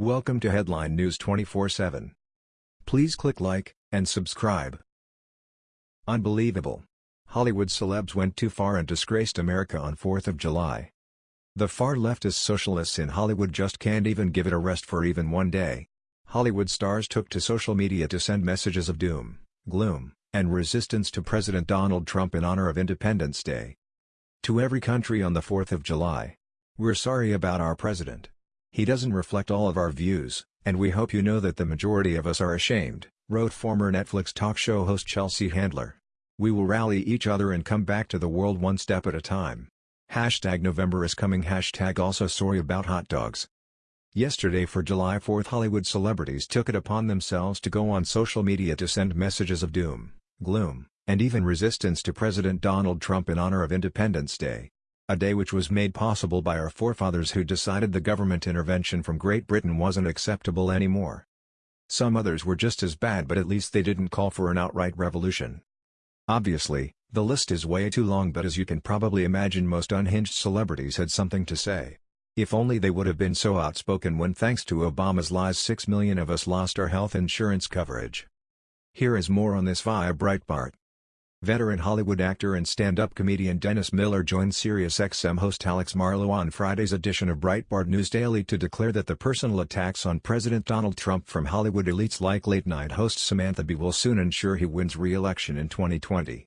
Welcome to Headline News 24/7. Please click like and subscribe. Unbelievable. Hollywood celebs went too far and disgraced America on 4th of July. The far leftist socialists in Hollywood just can't even give it a rest for even one day. Hollywood stars took to social media to send messages of doom, gloom, and resistance to President Donald Trump in honor of Independence Day. To every country on the 4th of July. We're sorry about our president. He doesn't reflect all of our views, and we hope you know that the majority of us are ashamed, wrote former Netflix talk show host Chelsea Handler. We will rally each other and come back to the world one step at a time. Hashtag November is coming Hashtag also sorry about hot dogs. Yesterday for July 4th Hollywood celebrities took it upon themselves to go on social media to send messages of doom, gloom, and even resistance to President Donald Trump in honor of Independence Day. A day which was made possible by our forefathers who decided the government intervention from Great Britain wasn't acceptable anymore. Some others were just as bad but at least they didn't call for an outright revolution. Obviously, the list is way too long but as you can probably imagine most unhinged celebrities had something to say. If only they would have been so outspoken when thanks to Obama's lies 6 million of us lost our health insurance coverage. Here is more on this via Breitbart. Veteran Hollywood actor and stand-up comedian Dennis Miller joined SiriusXM host Alex Marlow on Friday's edition of Breitbart News Daily to declare that the personal attacks on President Donald Trump from Hollywood elites like late-night host Samantha Bee will soon ensure he wins re-election in 2020.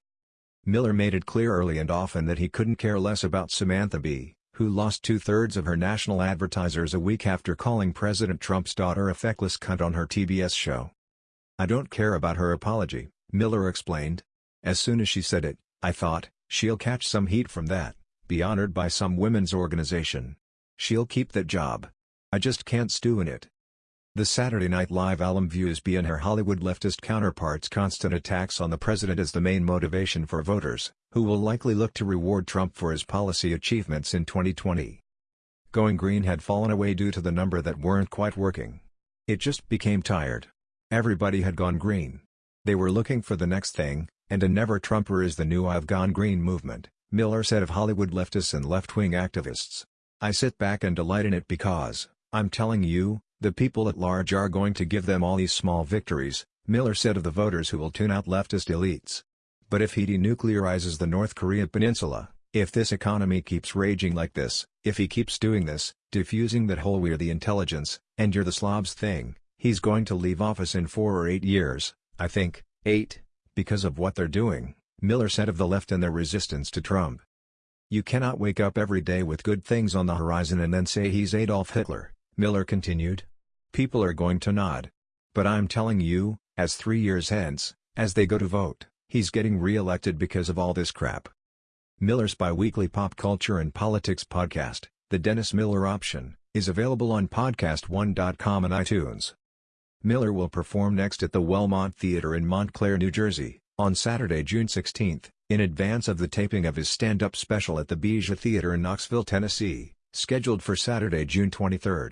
Miller made it clear early and often that he couldn't care less about Samantha Bee, who lost two-thirds of her national advertisers a week after calling President Trump's daughter a feckless cunt on her TBS show. I don't care about her apology, Miller explained, as soon as she said it, I thought, she'll catch some heat from that, be honored by some women's organization. She'll keep that job. I just can't stew in it. The Saturday Night Live alum views Bee and her Hollywood leftist counterparts' constant attacks on the president as the main motivation for voters, who will likely look to reward Trump for his policy achievements in 2020. Going green had fallen away due to the number that weren't quite working. It just became tired. Everybody had gone green. They were looking for the next thing, and a never-Trumper is the new I've Gone Green movement, Miller said of Hollywood leftists and left-wing activists. I sit back and delight in it because, I'm telling you, the people at large are going to give them all these small victories, Miller said of the voters who will tune out leftist elites. But if he denuclearizes the North Korea peninsula, if this economy keeps raging like this, if he keeps doing this, diffusing that whole we're the intelligence, and you're the slobs thing, he's going to leave office in four or eight years, I think, eight because of what they're doing, Miller said of the left and their resistance to Trump. You cannot wake up every day with good things on the horizon and then say he's Adolf Hitler, Miller continued. People are going to nod. But I'm telling you, as three years hence, as they go to vote, he's getting re-elected because of all this crap. Miller's biweekly pop culture and politics podcast, The Dennis Miller Option, is available on podcast1.com and iTunes. Miller will perform next at the Wellmont Theater in Montclair, New Jersey, on Saturday, June 16, in advance of the taping of his stand-up special at the Bijou Theater in Knoxville, Tennessee, scheduled for Saturday, June 23.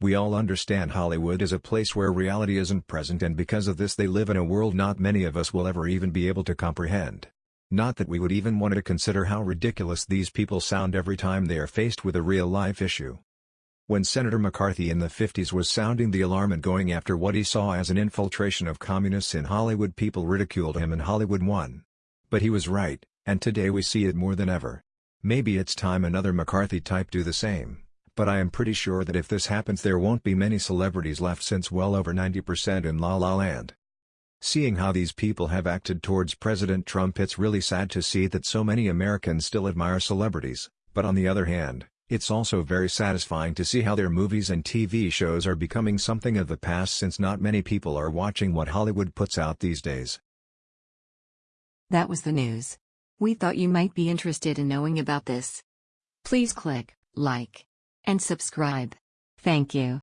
We all understand Hollywood is a place where reality isn't present and because of this they live in a world not many of us will ever even be able to comprehend. Not that we would even want to consider how ridiculous these people sound every time they are faced with a real-life issue. When Senator McCarthy in the 50s was sounding the alarm and going after what he saw as an infiltration of communists in Hollywood people ridiculed him and Hollywood won. But he was right, and today we see it more than ever. Maybe it's time another McCarthy type do the same, but I am pretty sure that if this happens there won't be many celebrities left since well over 90% in La La Land. Seeing how these people have acted towards President Trump it's really sad to see that so many Americans still admire celebrities, but on the other hand, it's also very satisfying to see how their movies and TV shows are becoming something of the past since not many people are watching what Hollywood puts out these days. That was the news. We thought you might be interested in knowing about this. Please click like and subscribe. Thank you.